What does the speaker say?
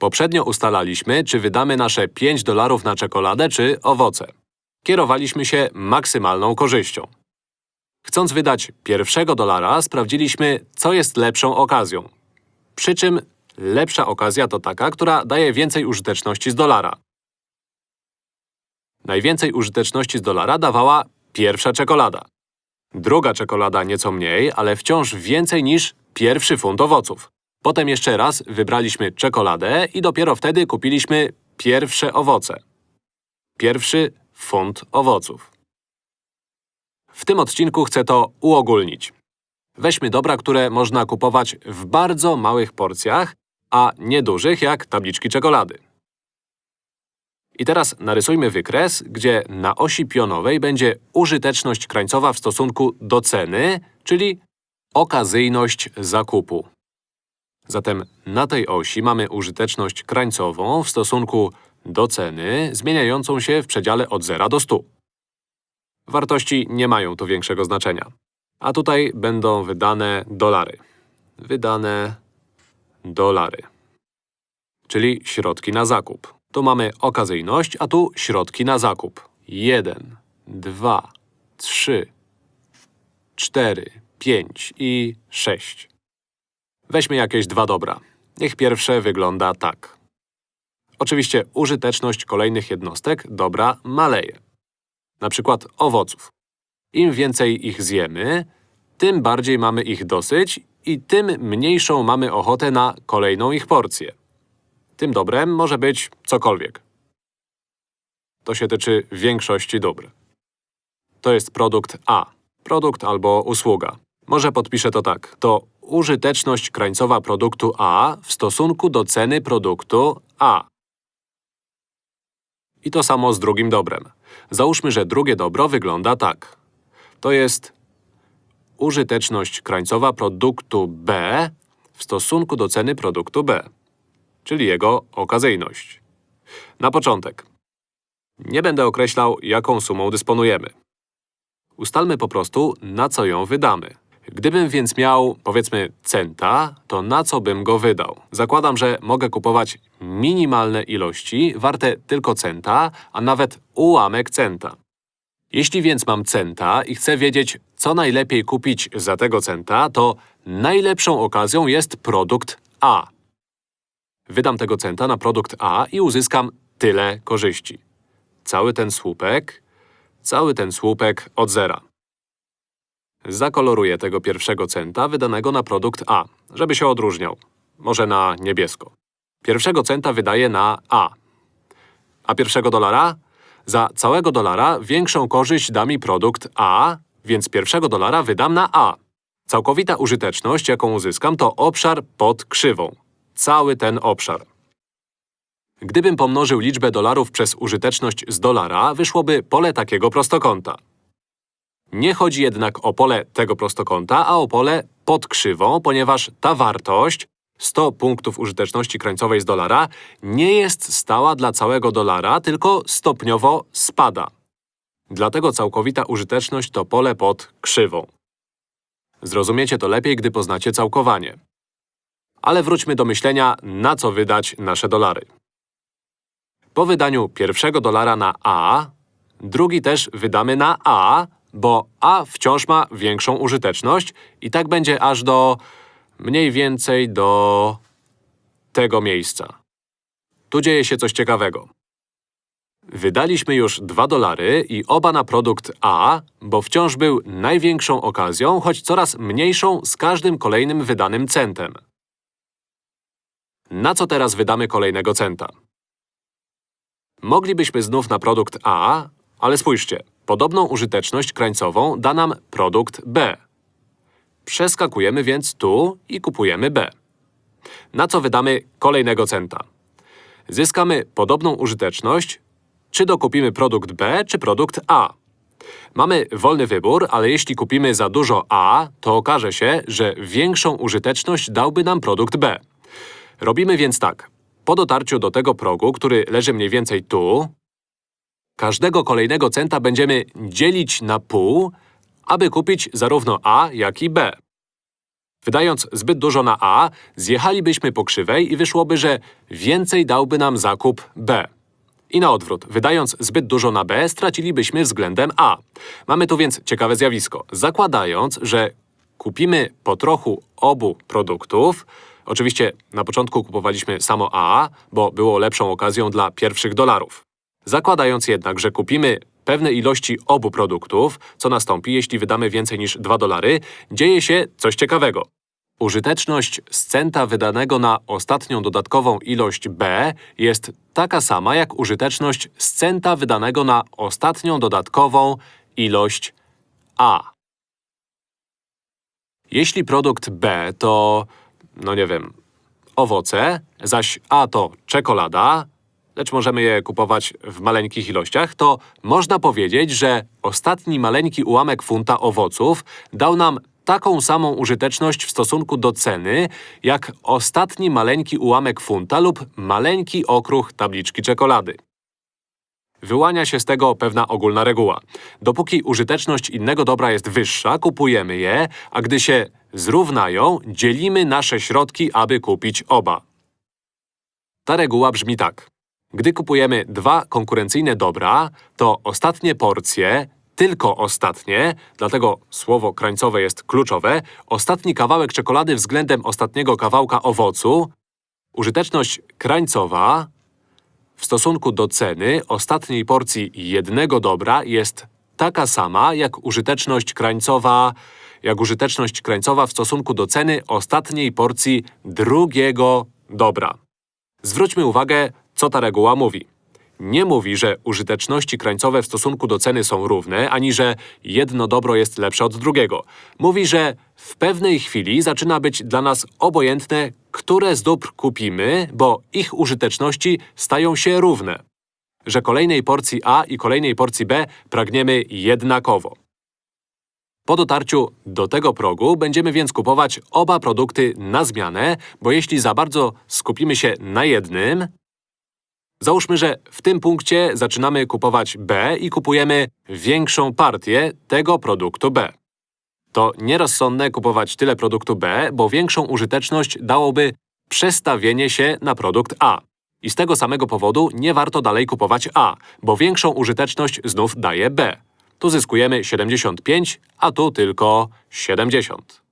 Poprzednio ustalaliśmy, czy wydamy nasze 5 dolarów na czekoladę czy owoce. Kierowaliśmy się maksymalną korzyścią. Chcąc wydać pierwszego dolara, sprawdziliśmy, co jest lepszą okazją. Przy czym lepsza okazja to taka, która daje więcej użyteczności z dolara. Najwięcej użyteczności z dolara dawała pierwsza czekolada. Druga czekolada nieco mniej, ale wciąż więcej niż pierwszy funt owoców. Potem jeszcze raz wybraliśmy czekoladę i dopiero wtedy kupiliśmy pierwsze owoce. Pierwszy funt owoców. W tym odcinku chcę to uogólnić. Weźmy dobra, które można kupować w bardzo małych porcjach, a niedużych jak tabliczki czekolady. I teraz narysujmy wykres, gdzie na osi pionowej będzie użyteczność krańcowa w stosunku do ceny, czyli okazyjność zakupu. Zatem na tej osi mamy użyteczność krańcową w stosunku do ceny, zmieniającą się w przedziale od 0 do 100. Wartości nie mają tu większego znaczenia. A tutaj będą wydane dolary. Wydane dolary. Czyli środki na zakup. Tu mamy okazyjność, a tu środki na zakup. 1, 2, 3, 4, 5 i 6. Weźmy jakieś dwa dobra. Niech pierwsze wygląda tak. Oczywiście użyteczność kolejnych jednostek dobra maleje. Na przykład owoców. Im więcej ich zjemy, tym bardziej mamy ich dosyć i tym mniejszą mamy ochotę na kolejną ich porcję. Tym dobrem może być cokolwiek. To się tyczy większości dóbr. To jest produkt A. Produkt albo usługa. Może podpiszę to tak. To użyteczność krańcowa produktu A w stosunku do ceny produktu A. I to samo z drugim dobrem. Załóżmy, że drugie dobro wygląda tak. To jest użyteczność krańcowa produktu B w stosunku do ceny produktu B, czyli jego okazyjność. Na początek. Nie będę określał, jaką sumą dysponujemy. Ustalmy po prostu, na co ją wydamy. Gdybym więc miał, powiedzmy, centa, to na co bym go wydał? Zakładam, że mogę kupować minimalne ilości, warte tylko centa, a nawet ułamek centa. Jeśli więc mam centa i chcę wiedzieć, co najlepiej kupić za tego centa, to najlepszą okazją jest produkt A. Wydam tego centa na produkt A i uzyskam tyle korzyści. Cały ten słupek, cały ten słupek od zera. Zakoloruję tego pierwszego centa wydanego na produkt A, żeby się odróżniał. Może na niebiesko. Pierwszego centa wydaję na A. A pierwszego dolara? Za całego dolara większą korzyść da mi produkt A, więc pierwszego dolara wydam na A. Całkowita użyteczność, jaką uzyskam, to obszar pod krzywą. Cały ten obszar. Gdybym pomnożył liczbę dolarów przez użyteczność z dolara, wyszłoby pole takiego prostokąta. Nie chodzi jednak o pole tego prostokąta, a o pole pod krzywą, ponieważ ta wartość 100 punktów użyteczności krańcowej z dolara nie jest stała dla całego dolara, tylko stopniowo spada. Dlatego całkowita użyteczność to pole pod krzywą. Zrozumiecie to lepiej, gdy poznacie całkowanie. Ale wróćmy do myślenia, na co wydać nasze dolary. Po wydaniu pierwszego dolara na A, drugi też wydamy na A, bo A wciąż ma większą użyteczność i tak będzie aż do… mniej więcej do… tego miejsca. Tu dzieje się coś ciekawego. Wydaliśmy już 2 dolary i oba na produkt A, bo wciąż był największą okazją, choć coraz mniejszą z każdym kolejnym wydanym centem. Na co teraz wydamy kolejnego centa? Moglibyśmy znów na produkt A, ale spójrzcie, podobną użyteczność krańcową da nam produkt B. Przeskakujemy więc tu i kupujemy B. Na co wydamy kolejnego centa? Zyskamy podobną użyteczność, czy dokupimy produkt B, czy produkt A. Mamy wolny wybór, ale jeśli kupimy za dużo A, to okaże się, że większą użyteczność dałby nam produkt B. Robimy więc tak. Po dotarciu do tego progu, który leży mniej więcej tu, każdego kolejnego centa będziemy dzielić na pół, aby kupić zarówno A, jak i B. Wydając zbyt dużo na A, zjechalibyśmy po krzywej i wyszłoby, że więcej dałby nam zakup B. I na odwrót, wydając zbyt dużo na B, stracilibyśmy względem A. Mamy tu więc ciekawe zjawisko. Zakładając, że kupimy po trochu obu produktów, oczywiście na początku kupowaliśmy samo A, bo było lepszą okazją dla pierwszych dolarów. Zakładając jednak, że kupimy pewne ilości obu produktów, co nastąpi, jeśli wydamy więcej niż 2 dolary, dzieje się coś ciekawego. Użyteczność z centa wydanego na ostatnią dodatkową ilość B jest taka sama jak użyteczność z centa wydanego na ostatnią dodatkową ilość A. Jeśli produkt B to, no nie wiem, owoce, zaś A to czekolada, lecz możemy je kupować w maleńkich ilościach, to można powiedzieć, że ostatni maleńki ułamek funta owoców dał nam taką samą użyteczność w stosunku do ceny, jak ostatni maleńki ułamek funta lub maleńki okruch tabliczki czekolady. Wyłania się z tego pewna ogólna reguła. Dopóki użyteczność innego dobra jest wyższa, kupujemy je, a gdy się zrównają, dzielimy nasze środki, aby kupić oba. Ta reguła brzmi tak. Gdy kupujemy dwa konkurencyjne dobra, to ostatnie porcje, tylko ostatnie, dlatego słowo krańcowe jest kluczowe, ostatni kawałek czekolady względem ostatniego kawałka owocu, użyteczność krańcowa w stosunku do ceny ostatniej porcji jednego dobra jest taka sama jak użyteczność krańcowa, jak użyteczność krańcowa w stosunku do ceny ostatniej porcji drugiego dobra. Zwróćmy uwagę, co ta reguła mówi. Nie mówi, że użyteczności krańcowe w stosunku do ceny są równe, ani że jedno dobro jest lepsze od drugiego. Mówi, że w pewnej chwili zaczyna być dla nas obojętne, które z dóbr kupimy, bo ich użyteczności stają się równe. Że kolejnej porcji A i kolejnej porcji B pragniemy jednakowo. Po dotarciu do tego progu będziemy więc kupować oba produkty na zmianę, bo jeśli za bardzo skupimy się na jednym, Załóżmy, że w tym punkcie zaczynamy kupować B i kupujemy większą partię tego produktu B. To nierozsądne kupować tyle produktu B, bo większą użyteczność dałoby przestawienie się na produkt A. I z tego samego powodu nie warto dalej kupować A, bo większą użyteczność znów daje B. Tu zyskujemy 75, a tu tylko 70.